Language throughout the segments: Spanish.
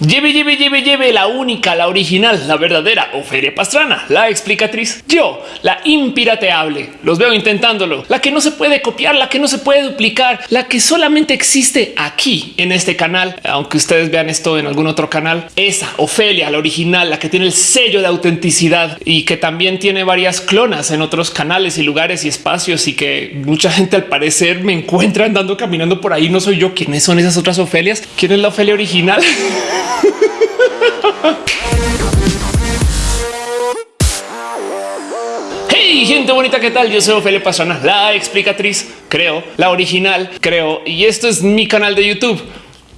Lleve, lleve, lleve, lleve la única, la original, la verdadera Ofelia Pastrana, la explicatriz. Yo, la impirateable, los veo intentándolo, la que no se puede copiar, la que no se puede duplicar, la que solamente existe aquí en este canal, aunque ustedes vean esto en algún otro canal. Esa Ofelia, la original, la que tiene el sello de autenticidad y que también tiene varias clonas en otros canales y lugares y espacios y que mucha gente al parecer me encuentra andando caminando por ahí. No soy yo. ¿Quiénes son esas otras Ofelias? ¿Quién es la Ofelia original? Hey, gente bonita, ¿qué tal? Yo soy Ofelia Pastrana, la explicatriz, creo, la original, creo, y esto es mi canal de YouTube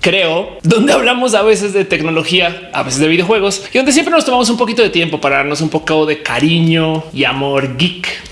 creo, donde hablamos a veces de tecnología, a veces de videojuegos y donde siempre nos tomamos un poquito de tiempo para darnos un poco de cariño y amor geek.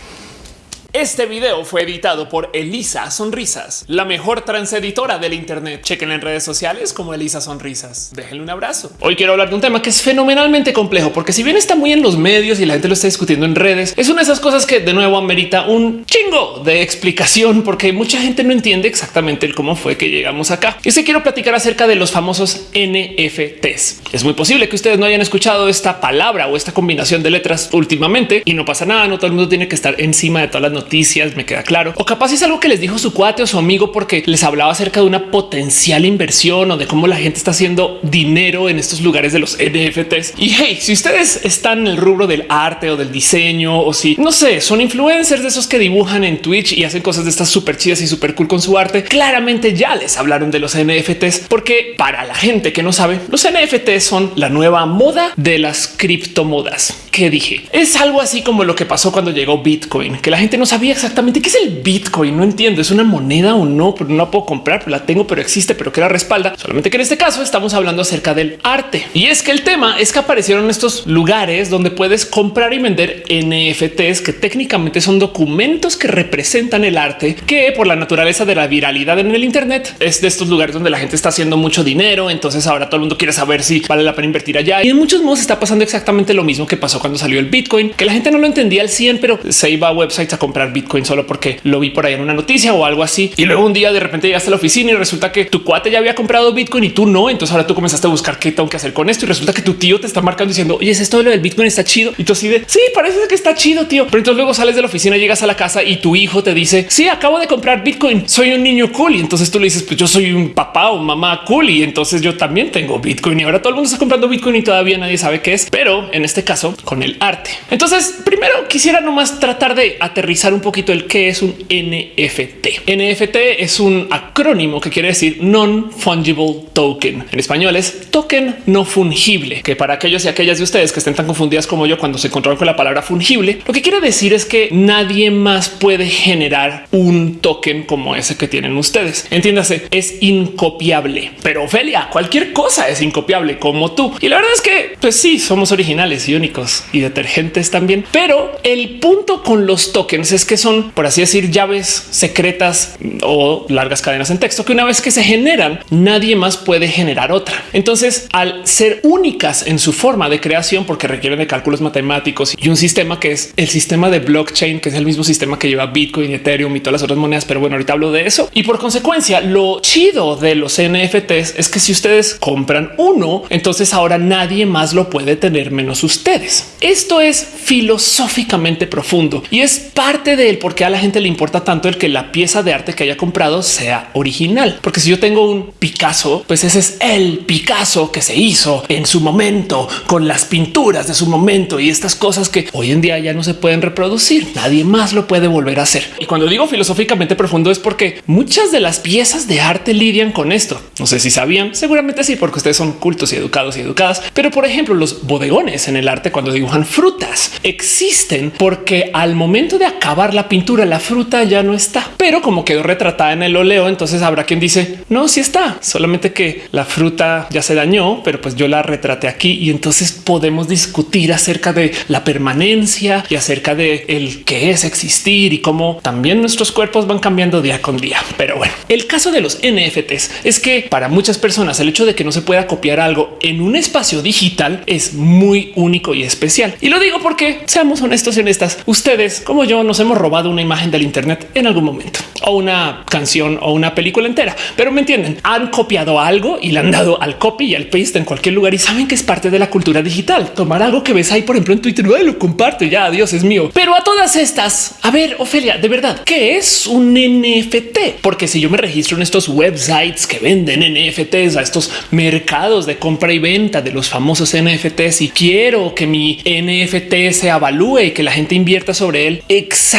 Este video fue editado por Elisa Sonrisas, la mejor transeditora del Internet. Chequen en redes sociales como Elisa Sonrisas. Déjenle un abrazo. Hoy quiero hablar de un tema que es fenomenalmente complejo, porque si bien está muy en los medios y la gente lo está discutiendo en redes, es una de esas cosas que de nuevo amerita un chingo de explicación, porque mucha gente no entiende exactamente cómo fue que llegamos acá. Y se quiero platicar acerca de los famosos NFTs. Es muy posible que ustedes no hayan escuchado esta palabra o esta combinación de letras últimamente y no pasa nada. No todo el mundo tiene que estar encima de todas las noticias noticias, me queda claro. O capaz es algo que les dijo su cuate o su amigo porque les hablaba acerca de una potencial inversión o de cómo la gente está haciendo dinero en estos lugares de los NFTs. Y hey, si ustedes están en el rubro del arte o del diseño o si no sé, son influencers de esos que dibujan en Twitch y hacen cosas de estas súper chidas y súper cool con su arte, claramente ya les hablaron de los NFTs porque para la gente que no sabe, los NFTs son la nueva moda de las criptomodas. Que dije es algo así como lo que pasó cuando llegó Bitcoin, que la gente no sabía exactamente qué es el Bitcoin. No entiendo, es una moneda o no, pero no la puedo comprar, la tengo, pero existe, pero que la respalda. Solamente que en este caso estamos hablando acerca del arte. Y es que el tema es que aparecieron estos lugares donde puedes comprar y vender NFTs que técnicamente son documentos que representan el arte, que por la naturaleza de la viralidad en el Internet es de estos lugares donde la gente está haciendo mucho dinero. Entonces ahora todo el mundo quiere saber si vale la pena invertir allá. Y en muchos modos está pasando exactamente lo mismo que pasó cuando salió el Bitcoin, que la gente no lo entendía al 100, pero se iba a websites a comprar Bitcoin solo porque lo vi por ahí en una noticia o algo así. Y luego un día de repente llegaste a la oficina y resulta que tu cuate ya había comprado Bitcoin y tú no. Entonces ahora tú comenzaste a buscar qué tengo que hacer con esto y resulta que tu tío te está marcando diciendo oye, es esto de lo del Bitcoin está chido y tú así de sí, parece que está chido, tío. Pero entonces luego sales de la oficina, llegas a la casa y tu hijo te dice sí, acabo de comprar Bitcoin, soy un niño cool. Y entonces tú le dices pues yo soy un papá o mamá cool y entonces yo también tengo Bitcoin y ahora todo el mundo está comprando Bitcoin y todavía nadie sabe qué es, pero en este caso con el arte. Entonces primero quisiera nomás tratar de aterrizar un poquito el qué es un NFT. NFT es un acrónimo que quiere decir non fungible token. En español es token no fungible, que para aquellos y aquellas de ustedes que estén tan confundidas como yo cuando se encontraron con la palabra fungible, lo que quiere decir es que nadie más puede generar un token como ese que tienen ustedes. Entiéndase, es incopiable. Pero Ophelia, cualquier cosa es incopiable como tú. Y la verdad es que, pues sí, somos originales y únicos y detergentes también. Pero el punto con los tokens es que son, por así decir, llaves secretas o largas cadenas en texto que una vez que se generan, nadie más puede generar otra. Entonces, al ser únicas en su forma de creación, porque requieren de cálculos matemáticos y un sistema que es el sistema de blockchain, que es el mismo sistema que lleva Bitcoin, Ethereum y todas las otras monedas. Pero bueno, ahorita hablo de eso. Y por consecuencia, lo chido de los NFTs es que si ustedes compran uno, entonces ahora nadie más lo puede tener menos ustedes. Esto es filosóficamente profundo y es parte del por qué a la gente le importa tanto el que la pieza de arte que haya comprado sea original. Porque si yo tengo un Picasso, pues ese es el Picasso que se hizo en su momento con las pinturas de su momento y estas cosas que hoy en día ya no se pueden reproducir. Nadie más lo puede volver a hacer. Y cuando digo filosóficamente profundo es porque muchas de las piezas de arte lidian con esto. No sé si sabían, seguramente sí, porque ustedes son cultos y educados y educadas. Pero por ejemplo, los bodegones en el arte cuando dibujan frutas existen porque al momento de acabar la pintura, la fruta ya no está, pero como quedó retratada en el óleo, entonces habrá quien dice no, sí está, solamente que la fruta ya se dañó, pero pues yo la retraté aquí y entonces podemos discutir acerca de la permanencia y acerca de el que es existir y cómo también nuestros cuerpos van cambiando día con día. Pero bueno, el caso de los NFTs es que para muchas personas el hecho de que no se pueda copiar algo en un espacio digital es muy único y especial. Y lo digo porque seamos honestos y honestas, ustedes como yo nos hemos robado una imagen del Internet en algún momento o una canción o una película entera, pero me entienden, han copiado algo y le han dado al copy y al paste en cualquier lugar y saben que es parte de la cultura digital. Tomar algo que ves ahí, por ejemplo, en Twitter, lo comparto ya, Dios es mío. Pero a todas estas, a ver, Ofelia, de verdad, ¿qué es un NFT? Porque si yo me registro en estos websites que venden NFTs a estos mercados de compra y venta de los famosos NFTs y quiero que mi NFT se avalúe y que la gente invierta sobre él, exactamente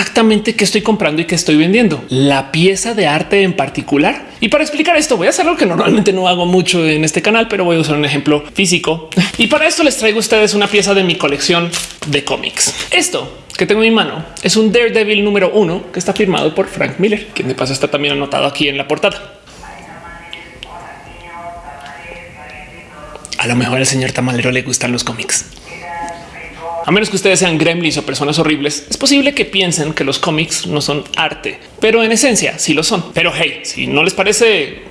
qué estoy comprando y qué estoy vendiendo. La pieza de arte en particular. Y para explicar esto voy a hacer algo que normalmente no hago mucho en este canal, pero voy a usar un ejemplo físico. Y para esto les traigo a ustedes una pieza de mi colección de cómics. Esto que tengo en mi mano es un Daredevil número uno que está firmado por Frank Miller, quien de paso está también anotado aquí en la portada. A lo mejor al señor Tamalero le gustan los cómics. A menos que ustedes sean gremlins o personas horribles, es posible que piensen que los cómics no son arte, pero en esencia sí lo son. Pero hey, si no les parece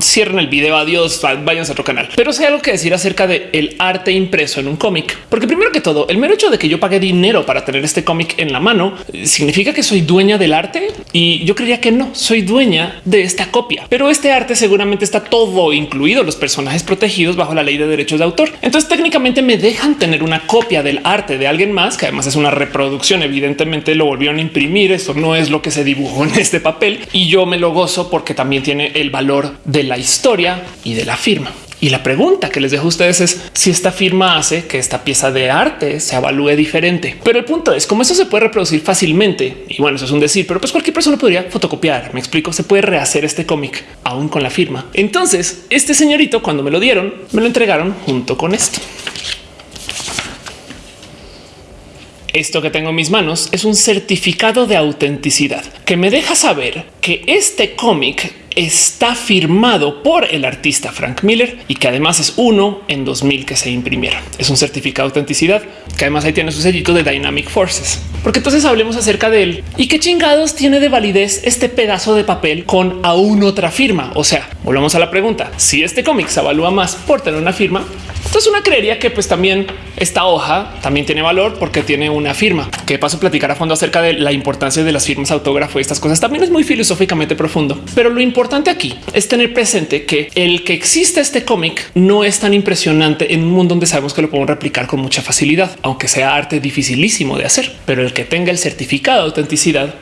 cierren el video. Adiós, vayan a otro canal. Pero sé algo que decir acerca de el arte impreso en un cómic, porque primero que todo, el mero hecho de que yo pague dinero para tener este cómic en la mano eh, significa que soy dueña del arte y yo creía que no soy dueña de esta copia, pero este arte seguramente está todo incluido los personajes protegidos bajo la ley de derechos de autor. Entonces técnicamente me dejan tener una copia del arte de alguien más, que además es una reproducción. Evidentemente lo volvieron a imprimir. Esto no es lo que se dibujó en este papel y yo me lo gozo porque también tiene el valor de la historia y de la firma. Y la pregunta que les dejo a ustedes es si esta firma hace que esta pieza de arte se evalúe diferente. Pero el punto es cómo eso se puede reproducir fácilmente. Y bueno, eso es un decir, pero pues cualquier persona podría fotocopiar. Me explico, se puede rehacer este cómic aún con la firma. Entonces, este señorito cuando me lo dieron, me lo entregaron junto con esto. Esto que tengo en mis manos es un certificado de autenticidad que me deja saber que este cómic está firmado por el artista Frank Miller y que además es uno en 2000 que se imprimieron. Es un certificado de autenticidad que además ahí tiene su sellito de Dynamic Forces. Porque entonces hablemos acerca de él y qué chingados tiene de validez este pedazo de papel con aún otra firma. O sea, volvamos a la pregunta. Si este cómic se evalúa más por tener una firma, entonces una creería que pues también esta hoja también tiene valor porque tiene una firma que paso a platicar a fondo acerca de la importancia de las firmas autógrafo y estas cosas. También es muy filosóficamente profundo, pero lo importante aquí es tener presente que el que existe este cómic no es tan impresionante en un mundo donde sabemos que lo podemos replicar con mucha facilidad, aunque sea arte dificilísimo de hacer, pero el que tenga el certificado de autenticidad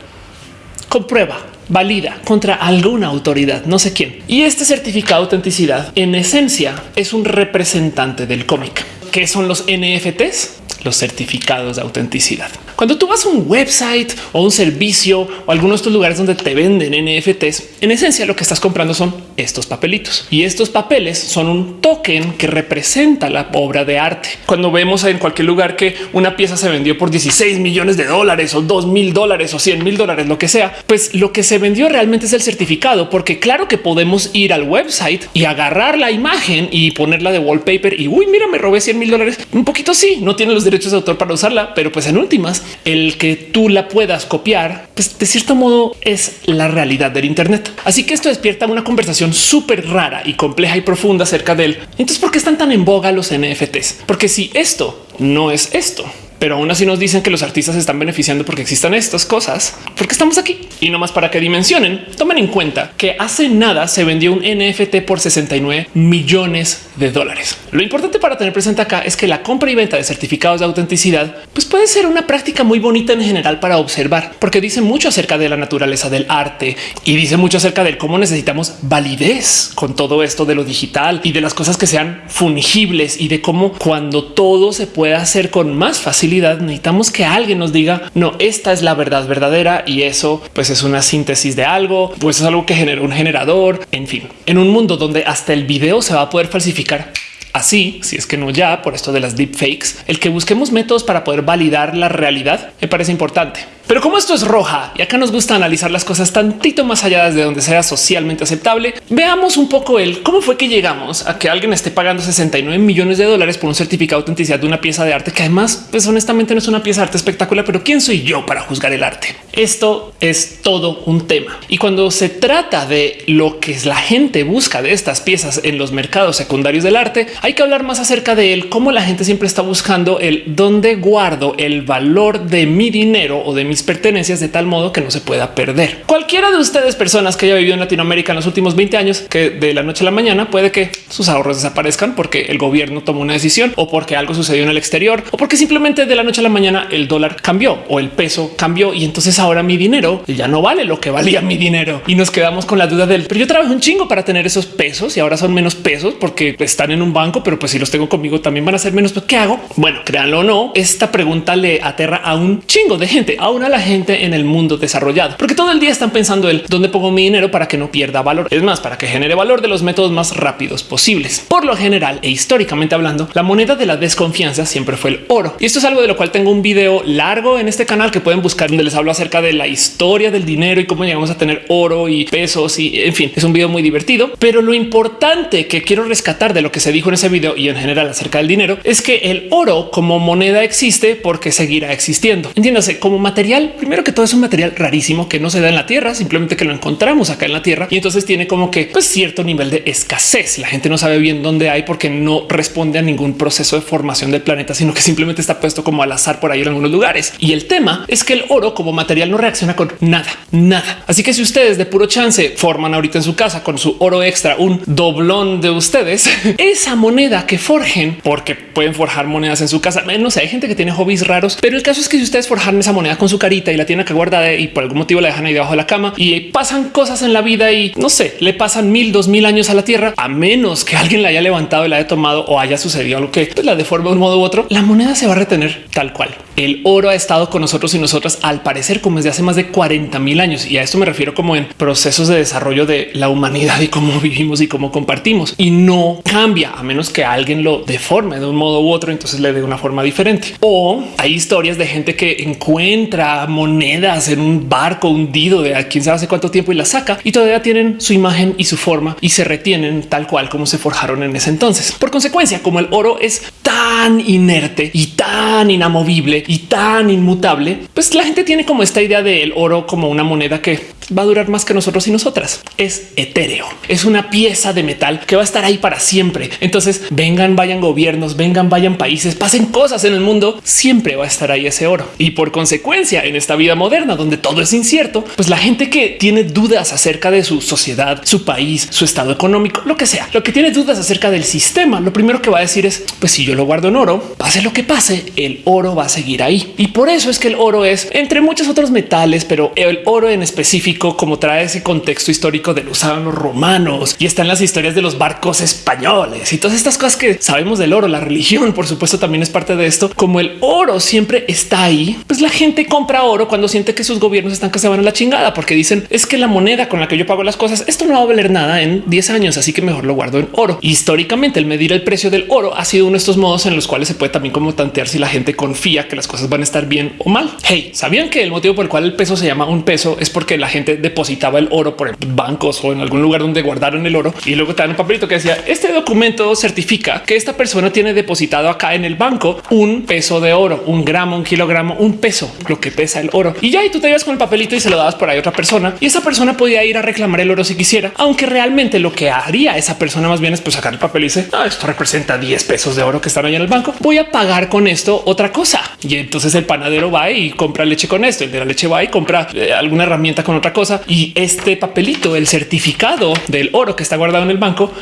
comprueba valida contra alguna autoridad, no sé quién. Y este certificado de autenticidad en esencia es un representante del cómic. ¿Qué son los NFTs? Los certificados de autenticidad. Cuando tú vas a un website o un servicio o algunos de estos lugares donde te venden NFTs, en esencia lo que estás comprando son estos papelitos y estos papeles son un token que representa la obra de arte. Cuando vemos en cualquier lugar que una pieza se vendió por 16 millones de dólares o 2 mil dólares o 100 mil dólares, lo que sea, pues lo que se vendió realmente es el certificado, porque claro que podemos ir al website y agarrar la imagen y ponerla de wallpaper y uy, mira, me robé 100 mil dólares. Un poquito sí, no tiene los derechos de autor para usarla, pero pues en últimas el que tú la puedas copiar, pues de cierto modo es la realidad del Internet. Así que esto despierta una conversación súper rara y compleja y profunda acerca de él. Entonces, ¿por qué están tan en boga los NFTs? Porque si esto no es esto, pero aún así nos dicen que los artistas se están beneficiando porque existan estas cosas, porque estamos aquí y no más para que dimensionen. Tomen en cuenta que hace nada se vendió un NFT por 69 millones de dólares. Lo importante para tener presente acá es que la compra y venta de certificados de autenticidad pues puede ser una práctica muy bonita en general para observar, porque dice mucho acerca de la naturaleza del arte y dice mucho acerca de cómo necesitamos validez con todo esto de lo digital y de las cosas que sean fungibles y de cómo cuando todo se puede hacer con más facilidad necesitamos que alguien nos diga no, esta es la verdad verdadera y eso pues es una síntesis de algo, pues es algo que genera un generador. En fin, en un mundo donde hasta el video se va a poder falsificar Así, si es que no ya por esto de las deepfakes, el que busquemos métodos para poder validar la realidad me parece importante. Pero como esto es roja y acá nos gusta analizar las cosas tantito más allá de donde sea socialmente aceptable, veamos un poco el cómo fue que llegamos a que alguien esté pagando 69 millones de dólares por un certificado de autenticidad de una pieza de arte que además, pues honestamente no es una pieza de arte espectacular, pero quién soy yo para juzgar el arte? Esto es todo un tema. Y cuando se trata de lo que la gente busca de estas piezas en los mercados secundarios del arte, hay que hablar más acerca de él, cómo la gente siempre está buscando el dónde guardo el valor de mi dinero o de mis pertenencias de tal modo que no se pueda perder. Cualquiera de ustedes, personas que haya vivido en Latinoamérica en los últimos 20 años, que de la noche a la mañana puede que sus ahorros desaparezcan porque el gobierno tomó una decisión o porque algo sucedió en el exterior o porque simplemente de la noche a la mañana el dólar cambió o el peso cambió y entonces ahora mi dinero ya no vale lo que valía mi dinero y nos quedamos con la duda del pero yo trabajo un chingo para tener esos pesos y ahora son menos pesos porque están en un banco, pero pues si los tengo conmigo también van a ser menos. ¿Qué hago? Bueno, créanlo o no, esta pregunta le aterra a un chingo de gente, a la gente en el mundo desarrollado, porque todo el día están pensando el dónde pongo mi dinero para que no pierda valor. Es más, para que genere valor de los métodos más rápidos posibles. Por lo general e históricamente hablando, la moneda de la desconfianza siempre fue el oro. Y esto es algo de lo cual tengo un video largo en este canal que pueden buscar donde les hablo acerca de la historia del dinero y cómo llegamos a tener oro y pesos y en fin, es un video muy divertido. Pero lo importante que quiero rescatar de lo que se dijo en ese video y en general acerca del dinero es que el oro como moneda existe porque seguirá existiendo. Entiéndase como material. Primero que todo es un material rarísimo que no se da en la tierra, simplemente que lo encontramos acá en la tierra y entonces tiene como que pues, cierto nivel de escasez. La gente no sabe bien dónde hay porque no responde a ningún proceso de formación del planeta, sino que simplemente está puesto como al azar por ahí en algunos lugares. Y el tema es que el oro como material no reacciona con nada, nada. Así que si ustedes de puro chance forman ahorita en su casa con su oro extra un doblón de ustedes, esa moneda que forjen, porque pueden forjar monedas en su casa. No sé, hay gente que tiene hobbies raros, pero el caso es que si ustedes forjan esa moneda con su carita y la tienen acá guardada y por algún motivo la dejan ahí debajo de la cama y pasan cosas en la vida y no sé, le pasan mil, dos mil años a la tierra, a menos que alguien la haya levantado y la haya tomado o haya sucedido algo que pues, la deforme de un modo u otro, la moneda se va a retener tal cual. El oro ha estado con nosotros y nosotras al parecer como desde hace más de 40 mil años. Y a esto me refiero como en procesos de desarrollo de la humanidad y cómo vivimos y cómo compartimos. Y no cambia a menos que alguien lo deforme de un modo u otro, entonces le dé una forma diferente. O hay historias de gente que encuentra monedas en un barco hundido de a quién sabe hace cuánto tiempo y la saca y todavía tienen su imagen y su forma y se retienen tal cual como se forjaron en ese entonces. Por consecuencia, como el oro es tan inerte y tan inamovible y tan inmutable, pues la gente tiene como esta idea del oro como una moneda que va a durar más que nosotros y nosotras. Es etéreo, es una pieza de metal que va a estar ahí para siempre. Entonces vengan, vayan gobiernos, vengan, vayan países, pasen cosas en el mundo, siempre va a estar ahí ese oro. Y por consecuencia, en esta vida moderna donde todo es incierto, pues la gente que tiene dudas acerca de su sociedad, su país, su estado económico, lo que sea, lo que tiene dudas acerca del sistema, lo primero que va a decir es, pues si yo lo guardo en oro, pase lo que pase, el oro va a seguir ahí. Y por eso es que el oro es entre muchos otros metales, pero el oro en específico, como trae ese contexto histórico de lo usaban los romanos y están las historias de los barcos españoles y todas estas cosas que sabemos del oro, la religión, por supuesto, también es parte de esto. Como el oro siempre está ahí, pues la gente compra oro cuando siente que sus gobiernos están que se van a la chingada, porque dicen es que la moneda con la que yo pago las cosas, esto no va a valer nada en 10 años, así que mejor lo guardo en oro. Históricamente, el medir el precio del oro ha sido uno de estos modos en los cuales se puede también como tantear si la gente confía que las cosas van a estar bien o mal. Hey, sabían que el motivo por el cual el peso se llama un peso es porque la gente depositaba el oro por bancos o en algún lugar donde guardaron el oro y luego te dan un papelito que decía este documento certifica que esta persona tiene depositado acá en el banco un peso de oro, un gramo, un kilogramo, un peso, lo que pesa el oro. Y ya y tú te ibas con el papelito y se lo dabas por ahí a otra persona y esa persona podía ir a reclamar el oro si quisiera, aunque realmente lo que haría esa persona más bien es pues sacar el papel y dice ah, esto representa 10 pesos de oro que están ahí en el banco. Voy a pagar con esto otra cosa. Y entonces el panadero va y compra leche con esto. El de la leche va y compra eh, alguna herramienta con otra cosa. Y este papelito, el certificado del oro que está guardado en el banco,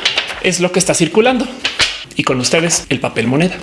es lo que está circulando y con ustedes el papel moneda.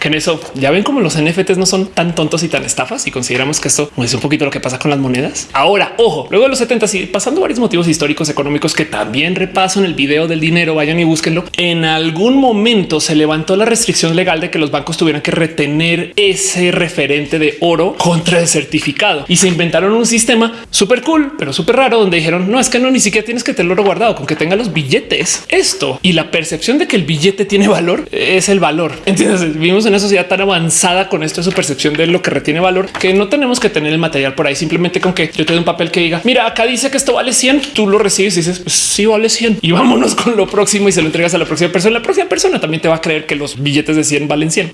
Que en eso ya ven como los NFTs no son tan tontos y tan estafas y consideramos que esto es un poquito lo que pasa con las monedas. Ahora, ojo, luego de los 70 y pasando varios motivos históricos económicos que también repaso en el video del dinero, vayan y búsquenlo. En algún momento se levantó la restricción legal de que los bancos tuvieran que retener ese referente de oro contra el certificado y se inventaron un sistema súper cool, pero súper raro donde dijeron no es que no ni siquiera tienes que tenerlo guardado con que tenga los billetes. Esto y la percepción de que el billete tiene valor es el valor. Entiendes? Vivimos en una sociedad tan avanzada con esto, su percepción de lo que retiene valor, que no tenemos que tener el material por ahí. Simplemente con que yo te doy un papel que diga, mira, acá dice que esto vale 100, tú lo recibes y dices, pues sí vale 100 y vámonos con lo próximo y se lo entregas a la próxima persona. La próxima persona también te va a creer que los billetes de 100 valen 100.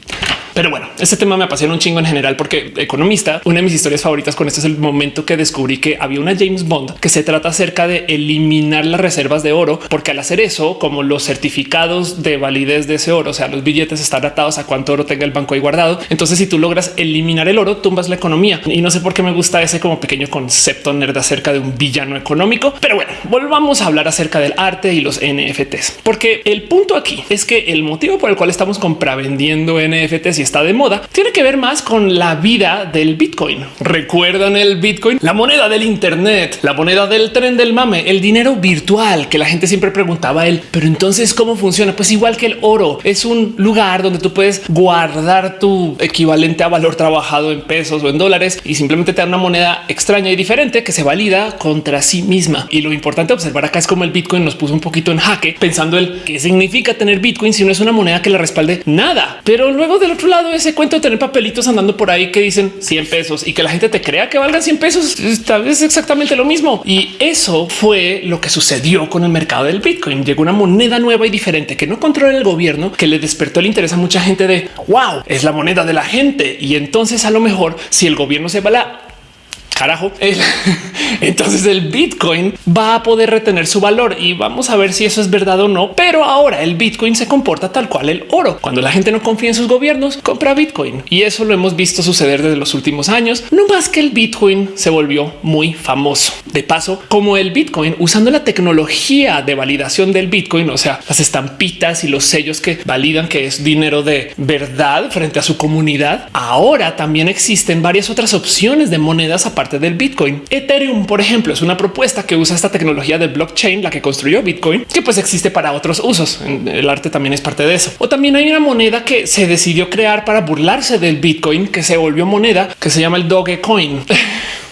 Pero bueno, este tema me apasiona un chingo en general porque economista, una de mis historias favoritas con esto es el momento que descubrí que había una James Bond que se trata acerca de eliminar las reservas de oro, porque al hacer eso, como los certificados de validez de ese oro, o sea, los billetes están atados a cuánto oro tenga el banco ahí guardado. Entonces, si tú logras eliminar el oro, tumbas la economía. Y no sé por qué me gusta ese como pequeño concepto nerd acerca de un villano económico. Pero bueno, volvamos a hablar acerca del arte y los NFTs, porque el punto aquí es que el motivo por el cual estamos compravendiendo NFTs y está de moda tiene que ver más con la vida del Bitcoin. ¿Recuerdan el Bitcoin? La moneda del Internet, la moneda del tren del mame, el dinero virtual que la gente siempre preguntaba él. Pero entonces, ¿cómo funciona? Pues igual que el oro, es un lugar donde tú puedes guardar tu equivalente a valor trabajado en pesos o en dólares y simplemente te da una moneda extraña y diferente que se valida contra sí misma. Y lo importante observar acá es como el Bitcoin nos puso un poquito en jaque pensando el qué significa tener Bitcoin si no es una moneda que le respalde nada. Pero luego del otro lado, ese cuento de tener papelitos andando por ahí que dicen 100 pesos y que la gente te crea que valgan 100 pesos, tal vez exactamente lo mismo. Y eso fue lo que sucedió con el mercado del Bitcoin. Llegó una moneda nueva y diferente que no controla el gobierno, que le despertó el interés a mucha gente de wow, es la moneda de la gente. Y entonces a lo mejor si el gobierno se va la carajo. entonces el Bitcoin va a poder retener su valor y vamos a ver si eso es verdad o no. Pero ahora el Bitcoin se comporta tal cual el oro. Cuando la gente no confía en sus gobiernos, compra Bitcoin y eso lo hemos visto suceder desde los últimos años. No más que el Bitcoin se volvió muy famoso. De paso, como el Bitcoin usando la tecnología de validación del Bitcoin, o sea, las estampitas y los sellos que validan que es dinero de verdad frente a su comunidad. Ahora también existen varias otras opciones de monedas aparte del Bitcoin. Ethereum, por ejemplo, es una propuesta que usa esta tecnología de blockchain, la que construyó Bitcoin, que pues existe para otros usos. El arte también es parte de eso. O también hay una moneda que se decidió crear para burlarse del Bitcoin, que se volvió moneda, que se llama el Dogecoin.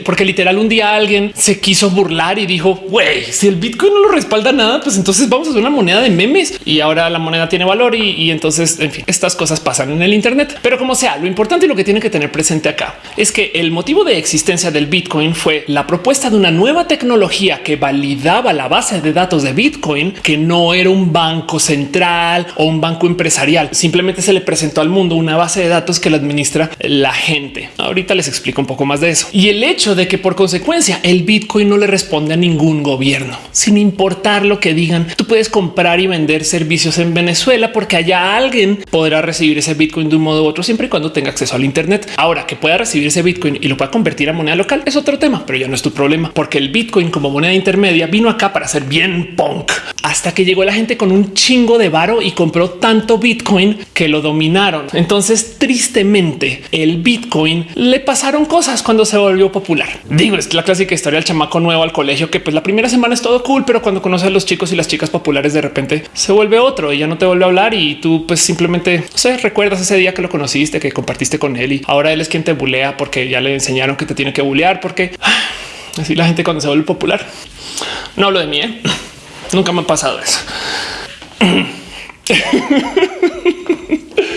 porque literal un día alguien se quiso burlar y dijo, güey, si el Bitcoin no lo respalda nada, pues entonces vamos a hacer una moneda de memes y ahora la moneda tiene valor y, entonces, en fin, estas cosas pasan en el Internet. Pero como sea, lo importante y lo que tiene que tener presente acá es que el motivo de existencia del Bitcoin fue la propuesta de una nueva tecnología que validaba la base de datos de Bitcoin, que no era un banco central o un banco empresarial. Simplemente se le presentó al mundo una base de datos que la administra la gente. Ahorita les explico un poco más de eso. Y el hecho de que por consecuencia el Bitcoin no le responde a ningún gobierno, sin importar lo que digan. Tú puedes comprar y vender servicios en Venezuela porque allá alguien podrá recibir ese Bitcoin de un modo u otro siempre y cuando tenga acceso al Internet. Ahora que pueda recibir ese Bitcoin y lo pueda convertir a moneda local es otro tema, pero ya no es tu problema porque el Bitcoin como moneda intermedia vino acá para ser bien punk hasta que llegó la gente con un chingo de varo y compró tanto Bitcoin que lo dominaron. Entonces, tristemente, el Bitcoin le pasaron cosas cuando se volvió popular. Digo, es la clásica historia del chamaco nuevo al colegio que pues la primera semana es todo cool, pero cuando conoces a los chicos y las chicas populares de repente se vuelve otro y ya no te vuelve a hablar y tú pues simplemente no recuerdas ese día que lo conociste, que compartiste con él y ahora él es quien te bulea porque ya le enseñaron que te tiene que bulear porque así la gente cuando se vuelve popular. No hablo de mí, ¿eh? Nunca me ha pasado eso.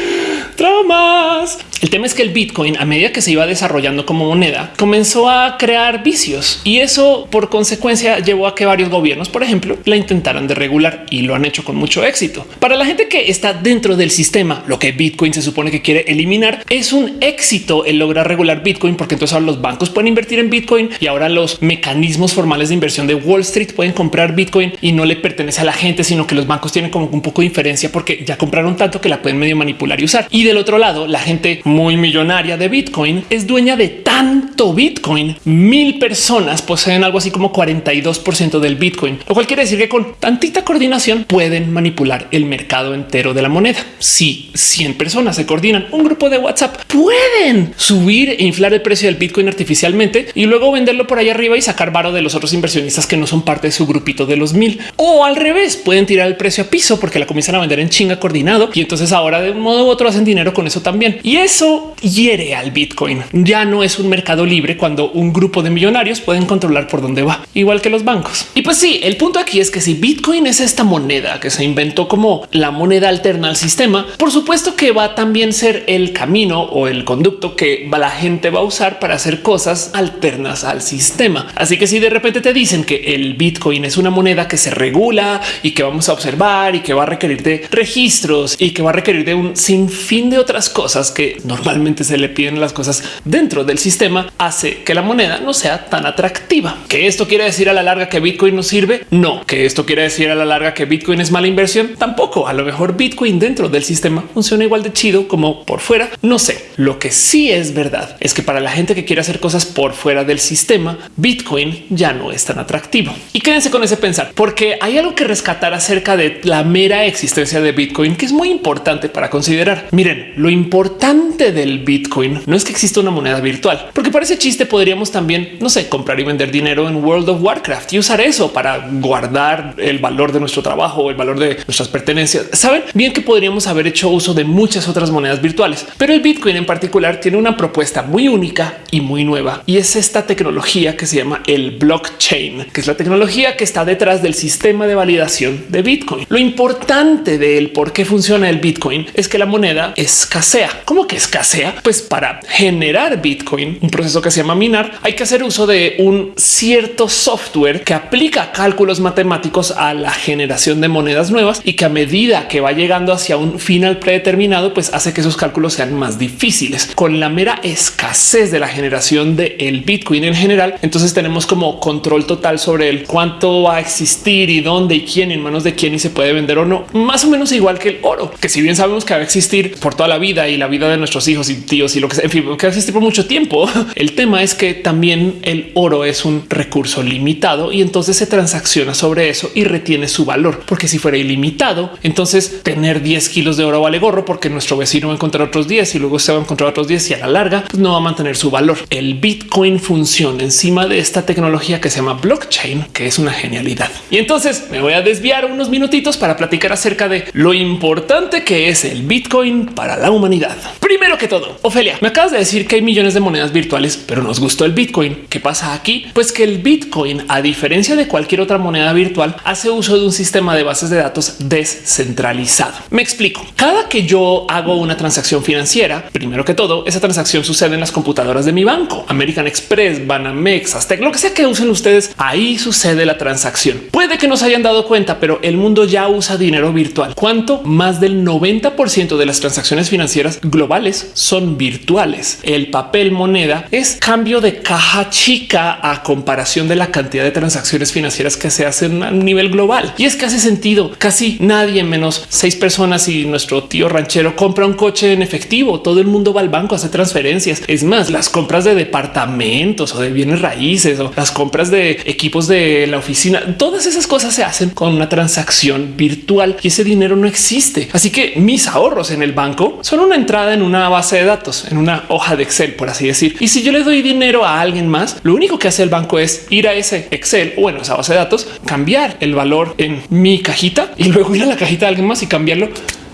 Traumas. El tema es que el Bitcoin, a medida que se iba desarrollando como moneda, comenzó a crear vicios y eso por consecuencia llevó a que varios gobiernos, por ejemplo, la intentaran de regular y lo han hecho con mucho éxito. Para la gente que está dentro del sistema, lo que Bitcoin se supone que quiere eliminar es un éxito el lograr regular Bitcoin, porque entonces ahora los bancos pueden invertir en Bitcoin y ahora los mecanismos formales de inversión de Wall Street pueden comprar Bitcoin y no le pertenece a la gente, sino que los bancos tienen como un poco de inferencia porque ya compraron tanto que la pueden medio manipular y usar. Del otro lado, la gente muy millonaria de Bitcoin es dueña de tanto Bitcoin. Mil personas poseen algo así como 42 del Bitcoin, lo cual quiere decir que con tantita coordinación pueden manipular el mercado entero de la moneda. Si 100 personas se coordinan, un grupo de WhatsApp pueden subir e inflar el precio del Bitcoin artificialmente y luego venderlo por ahí arriba y sacar varo de los otros inversionistas que no son parte de su grupito de los mil o al revés pueden tirar el precio a piso porque la comienzan a vender en chinga coordinado y entonces ahora de un modo u otro hacen dinero con eso también. Y eso eso hiere al Bitcoin. Ya no es un mercado libre cuando un grupo de millonarios pueden controlar por dónde va, igual que los bancos. Y pues sí, el punto aquí es que si Bitcoin es esta moneda que se inventó como la moneda alterna al sistema, por supuesto que va a también ser el camino o el conducto que la gente va a usar para hacer cosas alternas al sistema. Así que si de repente te dicen que el Bitcoin es una moneda que se regula y que vamos a observar y que va a requerir de registros y que va a requerir de un sinfín de otras cosas que normalmente se le piden las cosas dentro del sistema, hace que la moneda no sea tan atractiva. Que esto quiere decir a la larga que Bitcoin no sirve? No. Que esto quiere decir a la larga que Bitcoin es mala inversión? Tampoco. A lo mejor Bitcoin dentro del sistema funciona igual de chido como por fuera. No sé. Lo que sí es verdad es que para la gente que quiere hacer cosas por fuera del sistema, Bitcoin ya no es tan atractivo. Y quédense con ese pensar, porque hay algo que rescatar acerca de la mera existencia de Bitcoin que es muy importante para considerar. Miren, lo importante del Bitcoin no es que exista una moneda virtual, porque parece chiste podríamos también, no sé, comprar y vender dinero en World of Warcraft y usar eso para guardar el valor de nuestro trabajo, el valor de nuestras pertenencias. Saben bien que podríamos haber hecho uso de muchas otras monedas virtuales, pero el Bitcoin en particular tiene una propuesta muy única y muy nueva y es esta tecnología que se llama el blockchain, que es la tecnología que está detrás del sistema de validación de Bitcoin. Lo importante de él, por qué funciona el Bitcoin, es que la moneda escasea. ¿Cómo que escasea? Pues para generar Bitcoin, un proceso que se llama minar, hay que hacer uso de un cierto software que aplica cálculos matemáticos a la generación de monedas nuevas y que a medida que va llegando hacia un final predeterminado, pues hace que esos cálculos sean más difíciles. Con la mera escasez de la generación del el Bitcoin en general, entonces tenemos como control total sobre el cuánto va a existir y dónde y quién, en manos de quién y se puede vender o no. Más o menos igual que el oro, que si bien sabemos que va a existir por toda la vida y la vida de nuestros hijos y tíos y lo que sea, en fin, que existir por mucho tiempo. El tema es que también el oro es un recurso limitado y entonces se transacciona sobre eso y retiene su valor, porque si fuera ilimitado, entonces tener 10 kilos de oro vale gorro porque nuestro vecino va a encontrar otros 10 y luego se va a encontrar otros 10 y a la larga pues no va a mantener su valor. El Bitcoin funciona encima de esta tecnología que se llama blockchain, que es una genialidad. Y entonces me voy a desviar unos minutitos para platicar acerca de lo importante que es el Bitcoin para la humanidad. Primero que todo, Ofelia, me acabas de decir que hay millones de monedas virtuales, pero nos gustó el Bitcoin. ¿Qué pasa aquí? Pues que el Bitcoin, a diferencia de cualquier otra moneda virtual, hace uso de un sistema de bases de datos descentralizado. Me explico. Cada que yo hago una transacción financiera, primero que todo, esa transacción sucede en las computadoras de mi banco, American Express, Banamex, Aztec, lo que sea que usen ustedes. Ahí sucede la transacción. Puede que no se hayan dado cuenta, pero el mundo ya usa dinero virtual. ¿Cuánto? Más del 90% de las transacciones financieras globales son virtuales. El papel moneda es cambio de caja chica a comparación de la cantidad de transacciones financieras que se hacen a nivel global. Y es que hace sentido. Casi nadie menos seis personas y nuestro tío ranchero compra un coche en efectivo. Todo el mundo va al banco a hacer transferencias. Es más, las compras de departamentos o de bienes raíces o las compras de equipos de la oficina, todas esas cosas se hacen con una transacción virtual y ese dinero no existe. Así que mis ahorros en el banco son una entrada en una base de datos, en una hoja de Excel, por así decir. Y si yo le doy dinero a alguien más, lo único que hace el banco es ir a ese Excel o bueno, esa base de datos, cambiar el valor en mi cajita y luego ir a la cajita de alguien más y cambiarlo.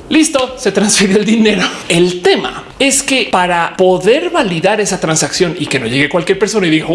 Listo, se transfirió el dinero. El tema es que para poder validar esa transacción y que no llegue cualquier persona y diga,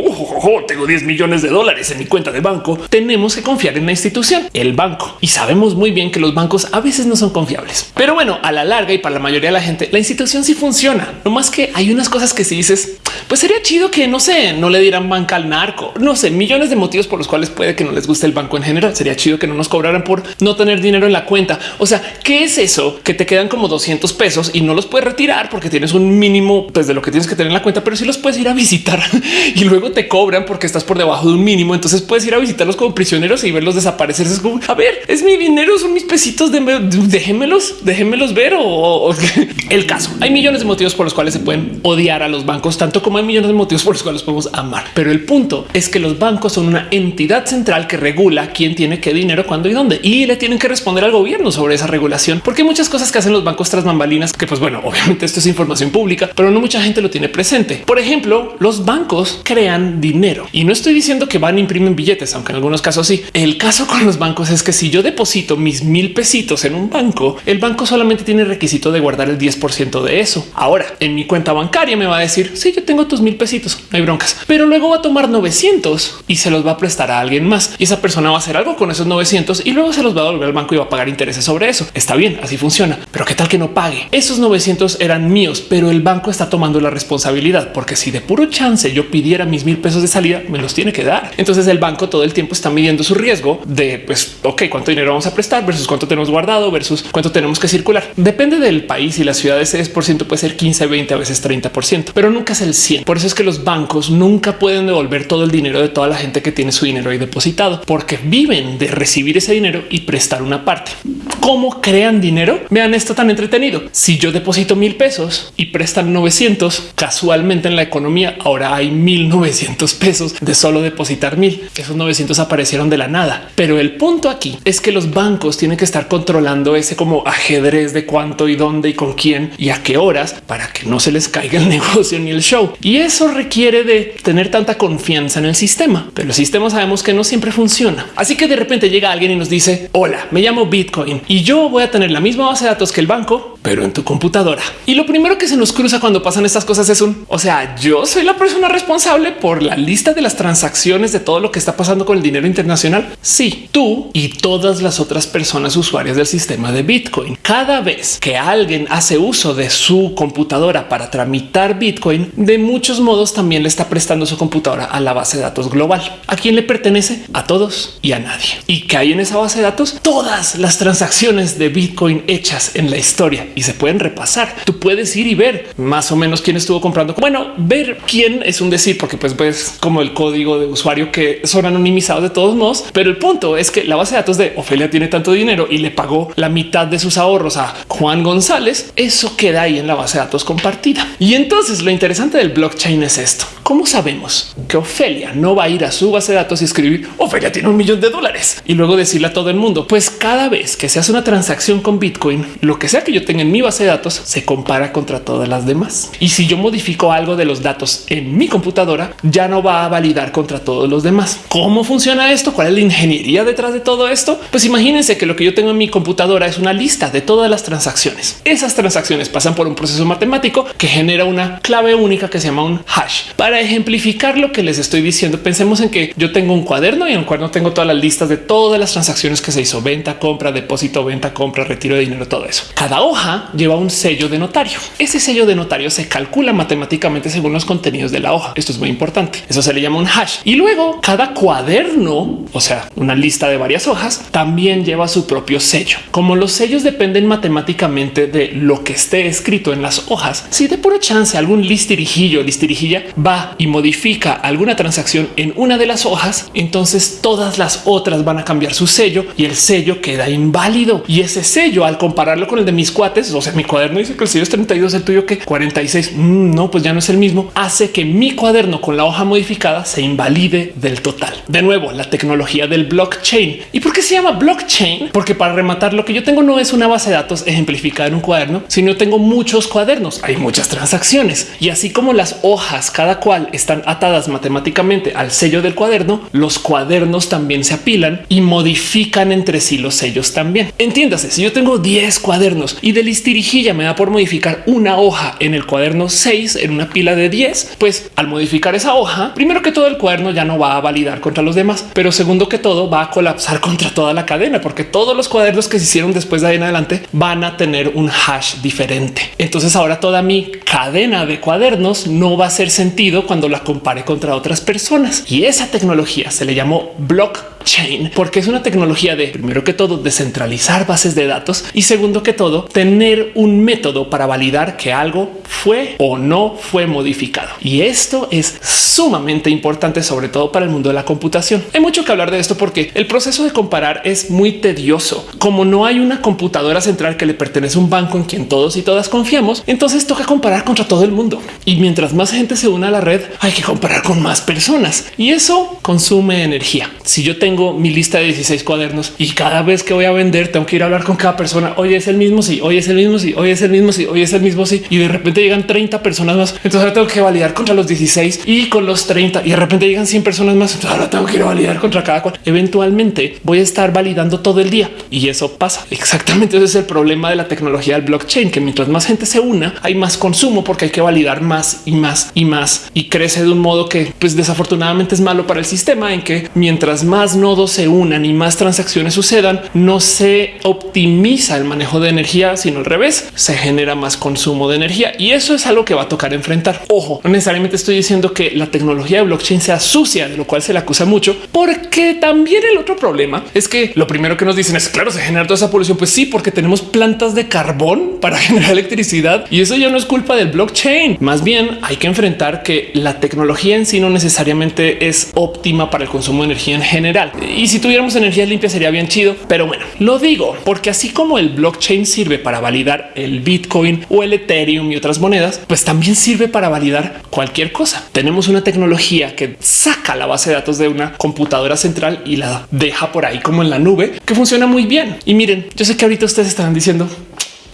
tengo 10 millones de dólares en mi cuenta de banco, tenemos que confiar en la institución, el banco. Y sabemos muy bien que los bancos a veces no son confiables. Pero bueno, a la larga y para la mayoría de la gente, la institución sí funciona. No más que hay unas cosas que si dices, pues sería chido que no sé, no le dieran banca al narco. No sé, millones de motivos por los cuales puede que no les guste el banco en general. Sería chido que no nos cobraran por no tener dinero en la cuenta. O sea, ¿qué es eso? Que te quedan como 200 pesos y no los puedes retirar porque tienes un mínimo pues, de lo que tienes que tener en la cuenta, pero si los puedes ir a visitar y luego te cobran porque estás por debajo de un mínimo. Entonces puedes ir a visitarlos como prisioneros y verlos desaparecer. Es como a ver, es mi dinero, son mis pesitos, de, déjenmelos, déjenmelos ver o, el caso. Hay millones de motivos por los cuales se pueden odiar a los bancos, tanto como hay millones de motivos por los cuales podemos amar. Pero el punto es que los bancos son una entidad central que regula quién tiene qué dinero, cuándo y dónde, y le tienen que responder al gobierno sobre esa regulación, porque hay muchas cosas que hacen los bancos tras bambalinas que, pues bueno, obviamente esto es información información pública, pero no mucha gente lo tiene presente. Por ejemplo, los bancos crean dinero y no estoy diciendo que van a imprimen billetes, aunque en algunos casos sí. El caso con los bancos es que si yo deposito mis mil pesitos en un banco, el banco solamente tiene requisito de guardar el 10% de eso. Ahora en mi cuenta bancaria me va a decir si sí, yo tengo tus mil pesitos, no hay broncas, pero luego va a tomar 900 y se los va a prestar a alguien más y esa persona va a hacer algo con esos 900 y luego se los va a devolver al banco y va a pagar intereses sobre eso. Está bien, así funciona, pero qué tal que no pague? Esos 900 eran míos, pero el banco está tomando la responsabilidad porque si de puro chance yo pidiera mis mil pesos de salida, me los tiene que dar. Entonces el banco todo el tiempo está midiendo su riesgo de pues, ok, cuánto dinero vamos a prestar versus cuánto tenemos guardado versus cuánto tenemos que circular. Depende del país y la ciudad. Ese 10% puede ser 15, 20, a veces 30%, pero nunca es el 100. Por eso es que los bancos nunca pueden devolver todo el dinero de toda la gente que tiene su dinero ahí depositado porque viven de recibir ese dinero y prestar una parte. ¿Cómo crean dinero? Vean esto tan entretenido. Si yo deposito mil pesos y prestan 900, casualmente en la economía ahora hay 1900 pesos de solo depositar mil. Esos 900 aparecieron de la nada. Pero el punto aquí es que los bancos tienen que estar controlando ese como ajedrez de cuánto y dónde y con quién y a qué horas para que no se les caiga el negocio ni el show. Y eso requiere de tener tanta confianza en el sistema, pero el sistema sabemos que no siempre funciona. Así que de repente llega alguien y nos dice hola, me llamo Bitcoin y yo voy a tener la misma base de datos que el banco, pero en tu computadora. Y lo primero que se nos cruza cuando pasan estas cosas es un, o sea, yo soy la persona responsable por la lista de las transacciones de todo lo que está pasando con el dinero internacional. Sí, tú y todas las otras personas usuarias del sistema de Bitcoin. Cada vez que alguien hace uso de su computadora para tramitar Bitcoin, de muchos modos también le está prestando su computadora a la base de datos global. ¿A quién le pertenece? A todos y a nadie. ¿Y que hay en esa base de datos? Todas las transacciones de Bitcoin hechas en la historia y se pueden repasar. Tú puedes ir y ver más o menos quién estuvo comprando. Bueno, ver quién es un decir, porque pues ves como el código de usuario que son anonimizados de todos modos. Pero el punto es que la base de datos de Ofelia tiene tanto dinero y le pagó la mitad de sus ahorros a Juan González. Eso queda ahí en la base de datos compartida. Y entonces lo interesante del blockchain es esto. ¿Cómo sabemos que Ofelia no va a ir a su base de datos y escribir Ofelia tiene un millón de dólares y luego decirle a todo el mundo? Pues cada vez que se hace una transacción con Bitcoin, lo que sea que yo tenga en mi base de datos se compara contra todas las demás. Y si yo modifico algo de los datos en mi computadora, ya no va a validar contra todos los demás. ¿Cómo funciona esto? ¿Cuál es la ingeniería detrás de todo esto? Pues imagínense que lo que yo tengo en mi computadora es una lista de todas las transacciones. Esas transacciones pasan por un proceso matemático que genera una clave única que se llama un hash. Para ejemplificar lo que les estoy diciendo, pensemos en que yo tengo un cuaderno y en el cuaderno tengo todas las listas de todas las transacciones que se hizo venta, compra, depósito, venta, compra, retiro de dinero, todo eso. Cada hoja lleva un sello de notario. Ese sello de notario se calcula matemáticamente según los contenidos de la hoja. Esto es muy importante. Eso se le llama un hash. Y luego cada cuaderno, o sea, una lista de varias hojas, también lleva su propio sello. Como los sellos dependen matemáticamente de lo que esté escrito en las hojas, si de pura chance algún listirijillo, listirijilla va y modifica alguna transacción en una de las hojas, entonces todas las otras van a cambiar su sello y el sello queda inválido. Y ese sello, al compararlo con el de mis cuates, o sea, mi cuaderno dice que el sello es 32, el tuyo que 46. Mm, no, pues ya no es el mismo. Hace que mi cuaderno con la hoja modificada se invalide del total. De nuevo, la tecnología del blockchain. ¿Y por qué se llama blockchain? Porque para rematar, lo que yo tengo no es una base de datos ejemplificada en un cuaderno, sino tengo muchos cuadernos. Hay muchas transacciones y así como las hojas, cada están atadas matemáticamente al sello del cuaderno, los cuadernos también se apilan y modifican entre sí los sellos también. Entiéndase, si yo tengo 10 cuadernos y de listirijilla me da por modificar una hoja en el cuaderno 6 en una pila de 10, pues al modificar esa hoja, primero que todo el cuaderno ya no va a validar contra los demás, pero segundo que todo va a colapsar contra toda la cadena, porque todos los cuadernos que se hicieron después de ahí en adelante van a tener un hash diferente. Entonces ahora toda mi cadena de cuadernos no va a hacer sentido cuando la compare contra otras personas. Y esa tecnología se le llamó blockchain porque es una tecnología de primero que todo descentralizar bases de datos y segundo que todo tener un método para validar que algo fue o no fue modificado. Y esto es sumamente importante, sobre todo para el mundo de la computación. Hay mucho que hablar de esto porque el proceso de comparar es muy tedioso. Como no hay una computadora central que le pertenece a un banco en quien todos y todas confiamos, entonces toca comparar contra todo el mundo. Y mientras más gente se una a la red, hay que comparar con más personas y eso consume energía. Si yo tengo mi lista de 16 cuadernos y cada vez que voy a vender tengo que ir a hablar con cada persona, hoy es el mismo, sí, hoy es el mismo, sí, hoy es el mismo, sí, hoy es el mismo, sí, y de repente llegan 30 personas más, entonces ahora tengo que validar contra los 16 y con los 30 y de repente llegan 100 personas más, ahora tengo que ir a validar contra cada cual. Eventualmente voy a estar validando todo el día y eso pasa. Exactamente ese es el problema de la tecnología del blockchain, que mientras más gente se una, hay más consumo porque hay que validar más y más y más y crece de un modo que pues desafortunadamente es malo para el sistema en que mientras más nodos se unan y más transacciones sucedan, no se optimiza el manejo de energía, sino al revés, se genera más consumo de energía y eso es algo que va a tocar enfrentar. Ojo, no necesariamente estoy diciendo que la tecnología de blockchain sea sucia, de lo cual se le acusa mucho, porque también el otro problema es que lo primero que nos dicen es claro, se genera toda esa polución. Pues sí, porque tenemos plantas de carbón para generar electricidad y eso ya no es culpa del blockchain. Más bien hay que enfrentar que la tecnología en sí no necesariamente es óptima para el consumo de energía en general. Y si tuviéramos energía limpia sería bien chido. Pero bueno, lo digo porque así como el blockchain sirve para validar el Bitcoin o el Ethereum y otras monedas, pues también sirve para validar cualquier cosa. Tenemos una tecnología que saca la base de datos de una computadora central y la deja por ahí como en la nube, que funciona muy bien. Y miren, yo sé que ahorita ustedes están diciendo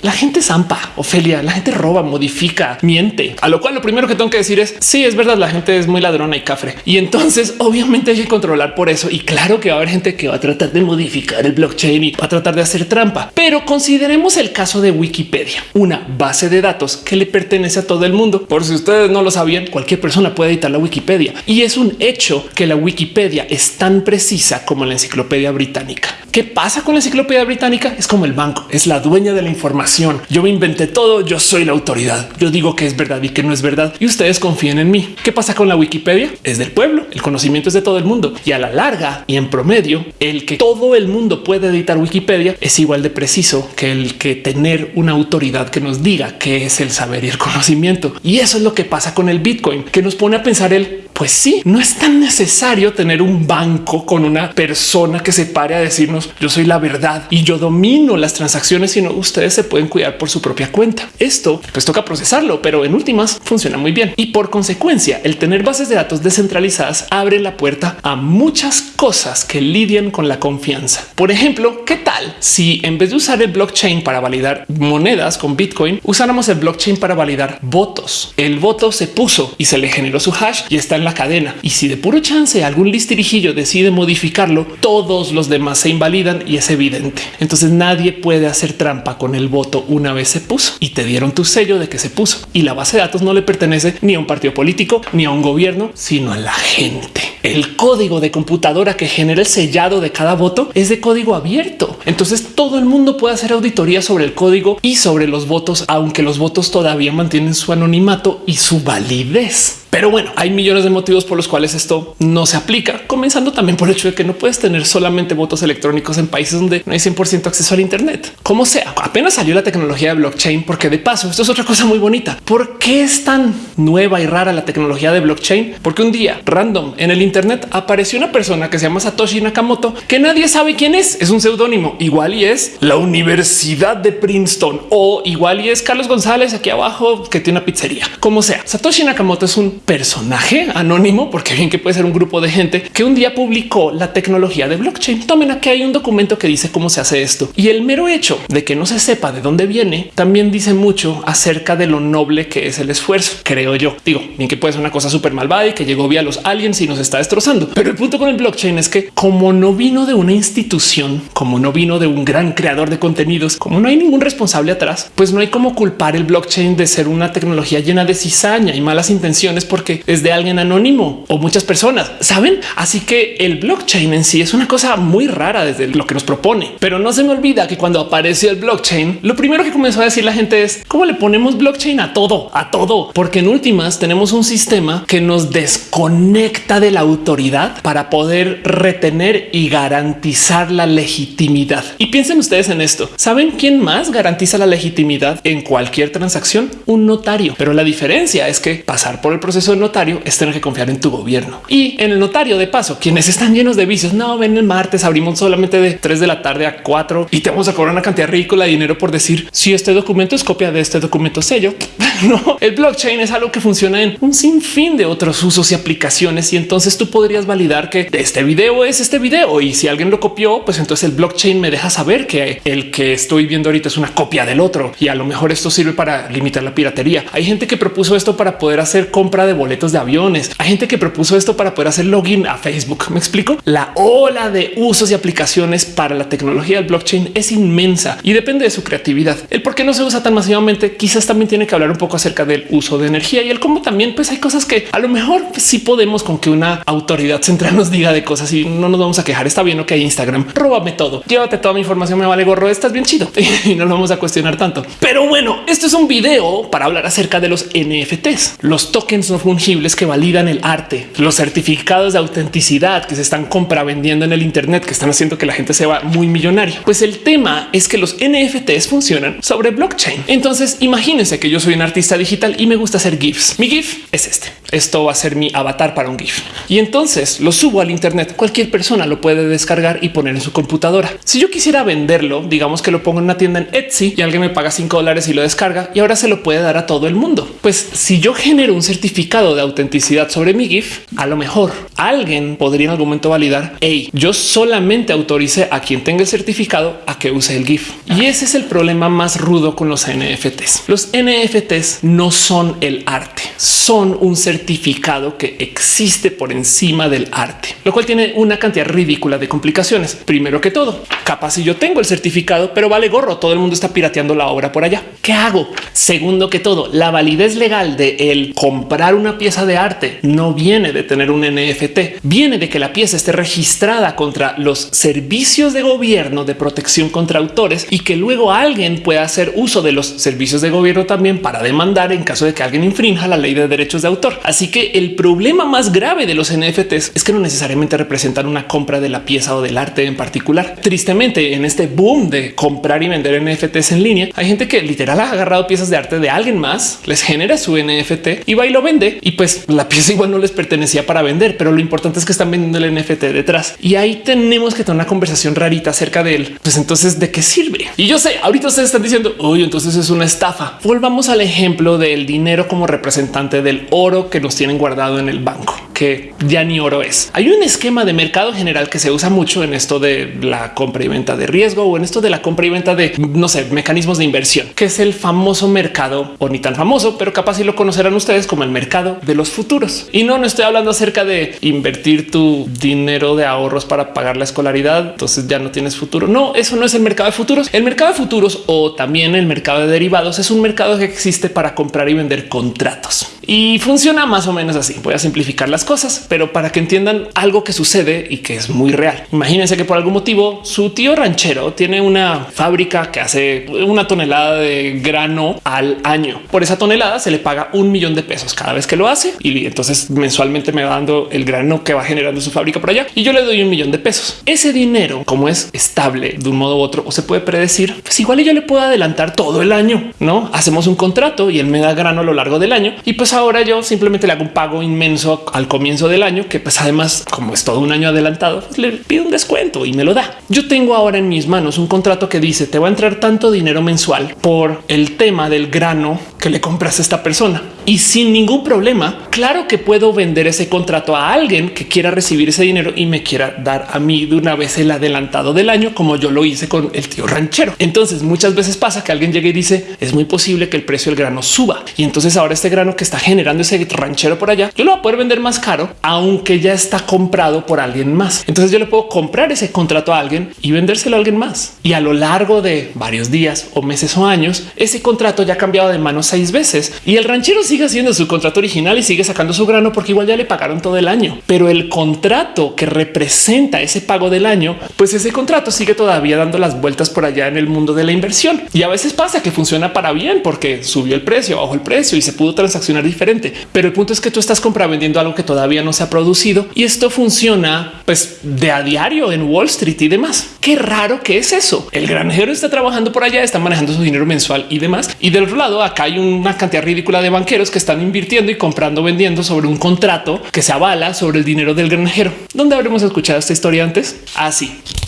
la gente zampa, Ofelia, la gente roba, modifica, miente. A lo cual lo primero que tengo que decir es sí, es verdad, la gente es muy ladrona y cafre. Y entonces obviamente hay que controlar por eso. Y claro que va a haber gente que va a tratar de modificar el blockchain y va a tratar de hacer trampa. Pero consideremos el caso de Wikipedia, una base de datos que le pertenece a todo el mundo. Por si ustedes no lo sabían, cualquier persona puede editar la Wikipedia. Y es un hecho que la Wikipedia es tan precisa como la enciclopedia británica. ¿Qué pasa con la enciclopedia británica? Es como el banco, es la dueña de la información. Yo me inventé todo, yo soy la autoridad. Yo digo que es verdad y que no es verdad y ustedes confíen en mí. ¿Qué pasa con la Wikipedia? Es del pueblo, el conocimiento es de todo el mundo y a la larga y en promedio, el que todo el mundo puede editar Wikipedia es igual de preciso que el que tener una autoridad que nos diga qué es el saber y el conocimiento. Y eso es lo que pasa con el Bitcoin, que nos pone a pensar el pues sí, no es tan necesario tener un banco con una persona que se pare a decirnos yo soy la verdad y yo domino las transacciones, sino ustedes se pueden cuidar por su propia cuenta. Esto pues toca procesarlo, pero en últimas funciona muy bien. Y por consecuencia, el tener bases de datos descentralizadas abre la puerta a muchas cosas que lidian con la confianza. Por ejemplo, ¿qué tal si en vez de usar el blockchain para validar monedas con Bitcoin, usáramos el blockchain para validar votos? El voto se puso y se le generó su hash y está en la cadena. Y si de puro chance algún listirijillo decide modificarlo, todos los demás se invalidan y es evidente. Entonces nadie puede hacer trampa con el voto una vez se puso y te dieron tu sello de que se puso y la base de datos no le pertenece ni a un partido político ni a un gobierno, sino a la gente. El código de computadora que genera el sellado de cada voto es de código abierto. Entonces todo el mundo puede hacer auditoría sobre el código y sobre los votos, aunque los votos todavía mantienen su anonimato y su validez. Pero bueno, hay millones de motivos por los cuales esto no se aplica, comenzando también por el hecho de que no puedes tener solamente votos electrónicos en países donde no hay 100% acceso al Internet. Como sea, apenas salió la tecnología de blockchain, porque de paso, esto es otra cosa muy bonita. ¿Por qué es tan nueva y rara la tecnología de blockchain? Porque un día random en el Internet apareció una persona que se llama Satoshi Nakamoto, que nadie sabe quién es. Es un seudónimo. Igual y es la Universidad de Princeton o igual y es Carlos González aquí abajo que tiene una pizzería. Como sea, Satoshi Nakamoto es un personaje anónimo, porque bien que puede ser un grupo de gente que un día publicó la tecnología de blockchain. Tomen aquí hay un documento que dice cómo se hace esto y el mero hecho de que no se sepa de dónde viene también dice mucho acerca de lo noble que es el esfuerzo. Creo yo. Digo bien que puede ser una cosa súper malvada y que llegó vía los aliens y nos está destrozando. Pero el punto con el blockchain es que como no vino de una institución, como no vino de un gran creador de contenidos, como no hay ningún responsable atrás, pues no hay como culpar el blockchain de ser una tecnología llena de cizaña y malas intenciones porque es de alguien anónimo o muchas personas, saben? Así que el blockchain en sí es una cosa muy rara desde lo que nos propone, pero no se me olvida que cuando apareció el blockchain, lo primero que comenzó a decir la gente es cómo le ponemos blockchain a todo, a todo, porque en últimas tenemos un sistema que nos desconecta de la autoridad para poder retener y garantizar la legitimidad. Y piensen ustedes en esto. ¿Saben quién más garantiza la legitimidad en cualquier transacción? Un notario. Pero la diferencia es que pasar por el proceso de notario es tener que confiar en tu gobierno. Y en el notario, de paso, quienes están llenos de vicios, no ven el martes, abrimos solamente de 3 de la tarde a 4 y te vamos a cobrar una cantidad ridícula de dinero por decir si este documento es copia de este documento sello. no, el blockchain es algo que funciona en un sinfín de otros usos y aplicaciones. Y entonces tú podrías validar que este video es este video. Y si alguien lo copió, pues entonces el blockchain me deja saber que el que estoy viendo ahorita es una copia del otro. Y a lo mejor esto sirve para limitar la piratería. Hay gente que propuso esto para poder hacer compra de boletos de aviones. Hay gente que propuso esto para poder hacer login a Facebook. Me explico. La ola de usos y aplicaciones para la tecnología del blockchain es inmensa y depende de su creatividad. El por qué no se usa tan masivamente quizás también tiene que hablar un poco acerca del uso de energía y el cómo también pues hay cosas que a lo mejor sí podemos con que una autoridad central nos diga de cosas y no nos vamos a quejar. Está bien, ok, Instagram, róbame todo, llévate toda mi información, me vale gorro, estás bien chido y no lo vamos a cuestionar tanto. Pero bueno, esto es un video para hablar acerca de los NFTs, los tokens no fungibles que validan el arte, los certificados de autenticidad que se están compravendiendo en el Internet, que están haciendo que la gente se va muy millonaria. Pues el tema es que los NFTs funcionan sobre blockchain. Entonces imagínense que yo soy un artista digital y me gusta hacer GIFs. Mi GIF es este. Esto va a ser mi avatar para un GIF. Y entonces lo subo al Internet. Cualquier persona lo puede descargar y poner en su computadora. Si yo quisiera venderlo, digamos que lo pongo en una tienda en Etsy y alguien me paga 5 dólares y lo descarga y ahora se lo puede dar a todo el mundo. Pues si yo genero un certificado de autenticidad sobre mi GIF, a lo mejor alguien podría en algún momento validar, hey, yo solamente autorice a quien tenga el certificado a que use el GIF. Y ese es el problema más rudo con los NFTs. Los NFTs no son el arte, son un certificado que existe por encima del arte, lo cual tiene una cantidad ridícula de complicaciones. Primero que todo, capaz si yo tengo el certificado, pero vale gorro, todo el mundo está pirateando la obra por allá. ¿Qué hago? Segundo que todo, la validez legal de el comprar una pieza de arte no viene de tener un NFT, viene de que la pieza esté registrada contra los servicios de gobierno de protección contra autores y que luego alguien pueda hacer uso de los servicios de gobierno también para demandar en caso de que alguien infrinja la ley de derechos de autor. Así que el problema más grave de los NFTs es que no necesariamente representan una compra de la pieza o del arte en particular. Tristemente, en este boom de comprar y vender NFTs en línea, hay gente que literal ha agarrado piezas de arte de alguien más, les genera su NFT y va y lo vende y pues la pieza igual no les pertenecía para vender, pero lo importante es que están vendiendo el NFT detrás y ahí tenemos que tener una conversación rarita acerca de. Pues entonces, ¿de qué sirve? Y yo sé, ahorita ustedes están diciendo, oye, entonces es una estafa. Volvamos al ejemplo del dinero como representante del oro que nos tienen guardado en el banco, que ya ni oro es. Hay un esquema de mercado general que se usa mucho en esto de la compra y venta de riesgo o en esto de la compra y venta de, no sé, mecanismos de inversión, que es el famoso mercado o ni tan famoso, pero capaz si lo conocerán ustedes como el mercado de los futuros. Y no, no estoy hablando acerca de invertir tu dinero de ahorros para pagar la escolaridad. Entonces ya no tienes futuro. No, eso no es el mercado de futuros. El mercado de futuros o también el mercado de derivados es un mercado que existe para comprar y vender contratos y funciona más o menos así. Voy a simplificar las cosas, pero para que entiendan algo que sucede y que es muy real. Imagínense que por algún motivo su tío ranchero tiene una fábrica que hace una tonelada de grano al año. Por esa tonelada se le paga un millón de pesos cada vez que lo hace y entonces mensualmente me va dando el grano que va generando su fábrica por allá y yo le doy un millón de pesos. Ese dinero, como es estable de un modo u otro o se puede predecir, pues igual yo le puedo adelantar todo el año. No hacemos un contrato y él me da grano a lo largo del año y pues ahora yo simplemente le hago un pago inmenso al comienzo del año, que pues además, como es todo un año adelantado, pues, le pido un descuento y me lo da. Yo tengo ahora en mis manos un contrato que dice te va a entrar tanto dinero mensual por el tema del grano que le compras a esta persona y sin ningún problema. Claro que puedo vender ese contrato a alguien que quiera recibir ese dinero y me quiera dar a mí de una vez el adelantado del año, como yo lo hice con el tío ranchero. Entonces muchas veces pasa que alguien llegue y dice es muy posible que el precio del grano suba y entonces ahora este grano que está generando ese ranchero por allá, yo lo voy a poder vender más caro, aunque ya está comprado por alguien más. Entonces yo le puedo comprar ese contrato a alguien y vendérselo a alguien más. Y a lo largo de varios días o meses o años, ese contrato ya ha cambiado de manos seis veces y el ranchero sigue haciendo su contrato original y sigue sacando su grano porque igual ya le pagaron todo el año. Pero el contrato que representa ese pago del año, pues ese contrato sigue todavía dando las vueltas por allá en el mundo de la inversión. Y a veces pasa que funciona para bien porque subió el precio, bajó el precio y se pudo transaccionar diferente. Pero el punto es que tú estás compravendiendo algo que todavía no se ha producido y esto funciona pues de a diario en Wall Street y demás. Qué raro que es eso. El granjero está trabajando por allá, está manejando su dinero mensual y demás. Y del otro lado, acá hay una cantidad ridícula de banqueros que están invirtiendo y comprando, vendiendo sobre un contrato que se avala sobre el dinero del granjero. ¿Dónde habremos escuchado esta historia antes? Así. Ah,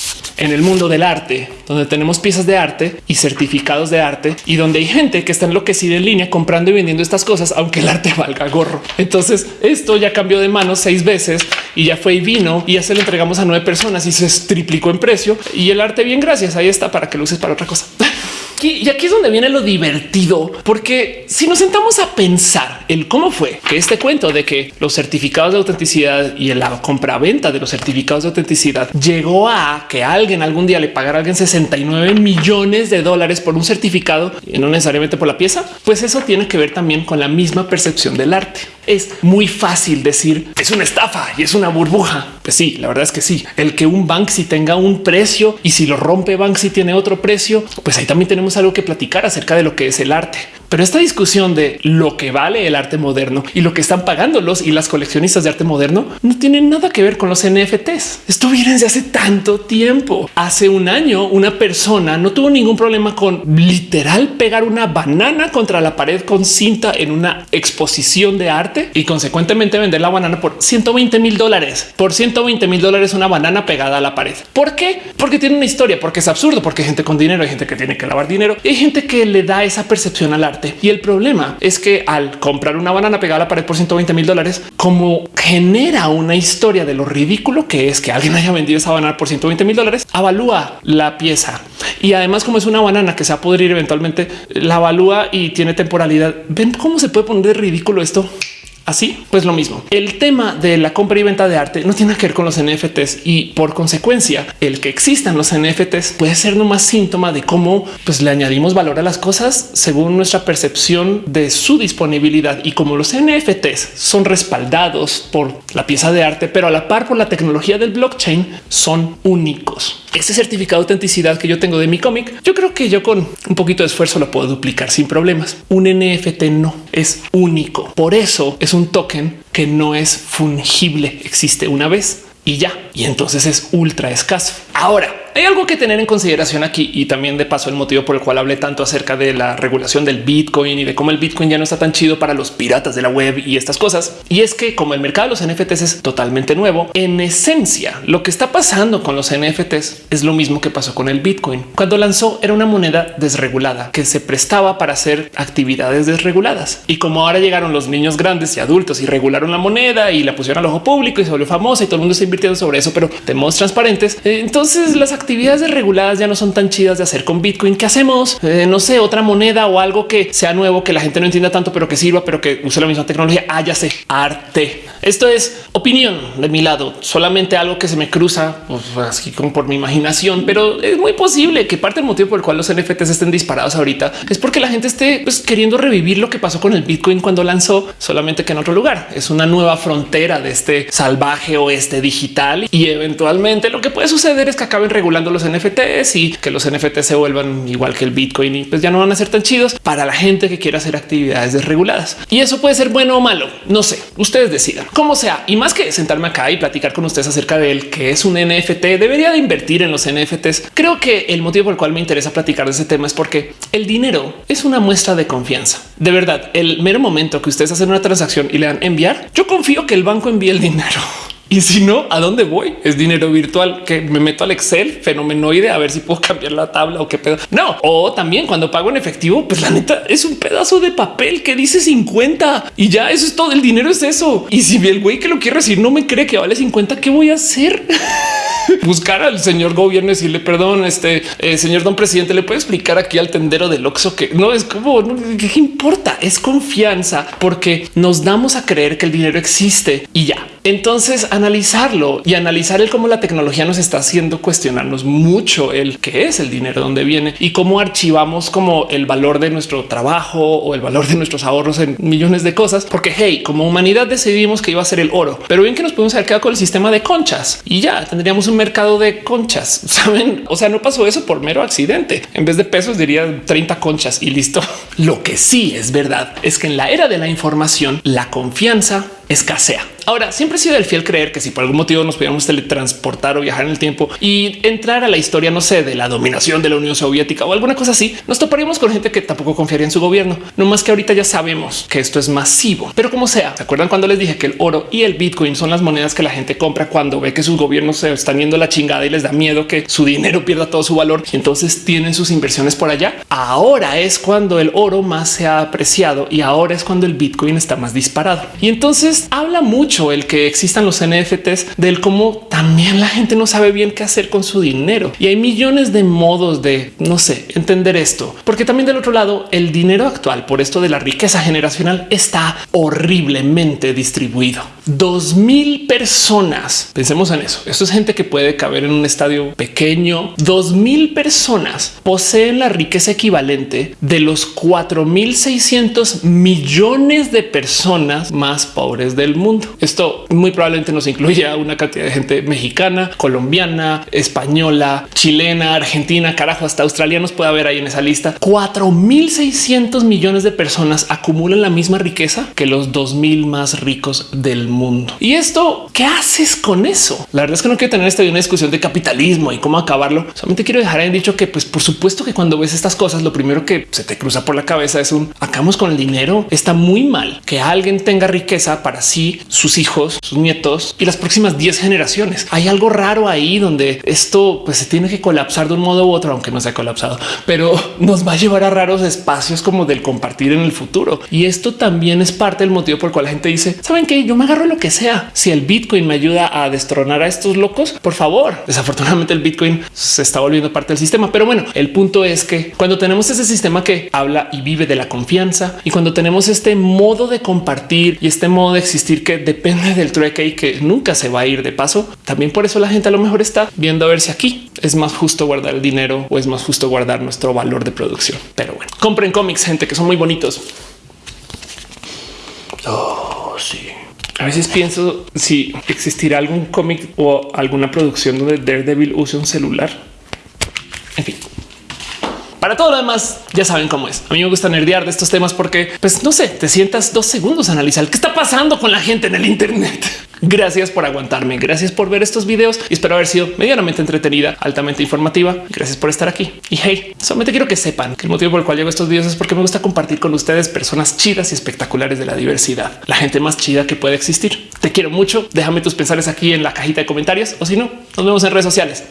en el mundo del arte, donde tenemos piezas de arte y certificados de arte y donde hay gente que está enloquecida en línea comprando y vendiendo estas cosas, aunque el arte valga gorro. Entonces esto ya cambió de manos seis veces y ya fue y vino y ya se lo entregamos a nueve personas y se triplicó en precio y el arte bien gracias. Ahí está para que lo uses para otra cosa. y aquí es donde viene lo divertido, porque si nos sentamos a pensar el cómo fue que este cuento de que los certificados de autenticidad y la compraventa de los certificados de autenticidad llegó a que alguien algún día le pagara a alguien 69 millones de dólares por un certificado y no necesariamente por la pieza, pues eso tiene que ver también con la misma percepción del arte. Es muy fácil decir es una estafa y es una burbuja. Pues sí, la verdad es que sí. El que un Banksy tenga un precio y si lo rompe Banksy tiene otro precio, pues ahí también tenemos algo que platicar acerca de lo que es el arte. Pero esta discusión de lo que vale el arte moderno y lo que están pagando los y las coleccionistas de arte moderno no tienen nada que ver con los NFTs. Esto viene desde hace tanto tiempo. Hace un año una persona no tuvo ningún problema con literal pegar una banana contra la pared con cinta en una exposición de arte y consecuentemente vender la banana por 120 mil dólares. Por 120 mil dólares una banana pegada a la pared. ¿Por qué? Porque tiene una historia, porque es absurdo, porque hay gente con dinero, hay gente que tiene que lavar dinero y hay gente que le da esa percepción al arte y el problema es que al comprar una banana pegada a la pared por 120 mil dólares, como genera una historia de lo ridículo que es que alguien haya vendido esa banana por 120 mil dólares, avalúa la pieza. Y además, como es una banana que se va a pudrir eventualmente, la avalúa y tiene temporalidad. Ven cómo se puede poner de ridículo esto. Así, pues lo mismo. El tema de la compra y venta de arte no tiene que ver con los NFTs y por consecuencia el que existan los NFTs puede ser nomás síntoma de cómo pues, le añadimos valor a las cosas según nuestra percepción de su disponibilidad y como los NFTs son respaldados por la pieza de arte, pero a la par por la tecnología del blockchain son únicos. Ese certificado de autenticidad que yo tengo de mi cómic, yo creo que yo con un poquito de esfuerzo lo puedo duplicar sin problemas. Un NFT no es único. Por eso es un token que no es fungible. Existe una vez y ya. Y entonces es ultra escaso. Ahora, hay algo que tener en consideración aquí y también de paso el motivo por el cual hablé tanto acerca de la regulación del Bitcoin y de cómo el Bitcoin ya no está tan chido para los piratas de la web y estas cosas. Y es que como el mercado de los NFTs es totalmente nuevo, en esencia lo que está pasando con los NFTs es lo mismo que pasó con el Bitcoin. Cuando lanzó era una moneda desregulada que se prestaba para hacer actividades desreguladas. Y como ahora llegaron los niños grandes y adultos y regularon la moneda y la pusieron al ojo público y se volvió famosa y todo el mundo está invirtiendo sobre eso, pero de modos transparentes, eh, entonces las actividades desreguladas ya no son tan chidas de hacer con Bitcoin. ¿Qué hacemos? Eh, no sé, otra moneda o algo que sea nuevo, que la gente no entienda tanto, pero que sirva, pero que use la misma tecnología. Ah, arte. Esto es opinión de mi lado, solamente algo que se me cruza pues, así como por mi imaginación, pero es muy posible que parte del motivo por el cual los NFTs estén disparados ahorita es porque la gente esté pues, queriendo revivir lo que pasó con el Bitcoin cuando lanzó, solamente que en otro lugar. Es una nueva frontera de este salvaje oeste digital y eventualmente lo que puede suceder es que acaben regulando los NFTs y que los NFTs se vuelvan igual que el Bitcoin y pues ya no van a ser tan chidos para la gente que quiera hacer actividades desreguladas. Y eso puede ser bueno o malo. No sé, ustedes decidan como sea. Y más que sentarme acá y platicar con ustedes acerca de él, que es un NFT, debería de invertir en los NFTs. Creo que el motivo por el cual me interesa platicar de ese tema es porque el dinero es una muestra de confianza. De verdad, el mero momento que ustedes hacen una transacción y le dan enviar, yo confío que el banco envíe el dinero. Y si no, ¿a dónde voy? Es dinero virtual que me meto al Excel fenomenoide a ver si puedo cambiar la tabla o qué pedo. No, o también cuando pago en efectivo, pues la neta es un pedazo de papel que dice 50 y ya eso es todo. El dinero es eso. Y si el güey que lo quiere decir no me cree que vale 50, ¿qué voy a hacer? buscar al señor gobierno y decirle perdón, este eh, señor don presidente, le puede explicar aquí al tendero del Oxxo que no es como qué importa, es confianza porque nos damos a creer que el dinero existe y ya. Entonces analizarlo y analizar el cómo la tecnología nos está haciendo cuestionarnos mucho el qué es el dinero, dónde viene y cómo archivamos como el valor de nuestro trabajo o el valor de nuestros ahorros en millones de cosas. Porque hey, como humanidad decidimos que iba a ser el oro, pero bien que nos podemos haber quedado con el sistema de conchas y ya tendríamos un mercado de conchas. Saben? O sea, no pasó eso por mero accidente. En vez de pesos diría 30 conchas y listo. Lo que sí es verdad es que en la era de la información, la confianza escasea. Ahora, siempre he sido el fiel creer que si por algún motivo nos pudiéramos teletransportar o viajar en el tiempo y entrar a la historia, no sé, de la dominación de la Unión Soviética o alguna cosa así, nos toparíamos con gente que tampoco confiaría en su gobierno. No más que ahorita ya sabemos que esto es masivo, pero como sea, ¿se acuerdan cuando les dije que el oro y el Bitcoin son las monedas que la gente compra cuando ve que sus gobiernos se están yendo la chingada y les da miedo que su dinero pierda todo su valor y entonces tienen sus inversiones por allá? Ahora es cuando el oro más se ha apreciado y ahora es cuando el Bitcoin está más disparado. Y entonces habla mucho el que existan los NFTs del cómo también la gente no sabe bien qué hacer con su dinero y hay millones de modos de no sé entender esto, porque también del otro lado el dinero actual por esto de la riqueza generacional está horriblemente distribuido. Dos mil personas. Pensemos en eso. Esto es gente que puede caber en un estadio pequeño. Dos mil personas poseen la riqueza equivalente de los 4600 millones de personas más pobres del mundo. Esto muy probablemente nos incluye una cantidad de gente mexicana, colombiana, española, chilena, argentina, carajo, hasta australianos puede haber ahí en esa lista. 4600 millones de personas acumulan la misma riqueza que los 2000 más ricos del mundo. Y esto, ¿qué haces con eso? La verdad es que no quiero tener esta una discusión de capitalismo y cómo acabarlo. Solamente quiero dejar en dicho que, pues, por supuesto que cuando ves estas cosas, lo primero que se te cruza por la cabeza es un acabamos con el dinero. Está muy mal que alguien tenga riqueza para sí, sus hijos, sus nietos y las próximas 10 generaciones. Hay algo raro ahí donde esto pues, se tiene que colapsar de un modo u otro, aunque no se ha colapsado, pero nos va a llevar a raros espacios como del compartir en el futuro. Y esto también es parte del motivo por el cual la gente dice, saben que yo me agarro lo que sea. Si el Bitcoin me ayuda a destronar a estos locos, por favor. Desafortunadamente el Bitcoin se está volviendo parte del sistema. Pero bueno, el punto es que cuando tenemos ese sistema que habla y vive de la confianza y cuando tenemos este modo de compartir y este modo de existir que depende del trueque y que nunca se va a ir de paso, también por eso la gente a lo mejor está viendo a ver si aquí es más justo guardar el dinero o es más justo guardar nuestro valor de producción. Pero bueno, compren cómics, gente que son muy bonitos. Oh, sí. A veces pienso si existirá algún cómic o alguna producción donde Daredevil use un celular. En fin. Para todo lo demás, ya saben cómo es. A mí me gusta nerdear de estos temas porque, pues no sé, te sientas dos segundos a analizar qué está pasando con la gente en el Internet. Gracias por aguantarme. Gracias por ver estos videos y espero haber sido medianamente entretenida, altamente informativa. Gracias por estar aquí. Y hey, solamente quiero que sepan que el motivo por el cual llevo estos videos es porque me gusta compartir con ustedes personas chidas y espectaculares de la diversidad, la gente más chida que puede existir. Te quiero mucho. Déjame tus pensares aquí en la cajita de comentarios o si no, nos vemos en redes sociales.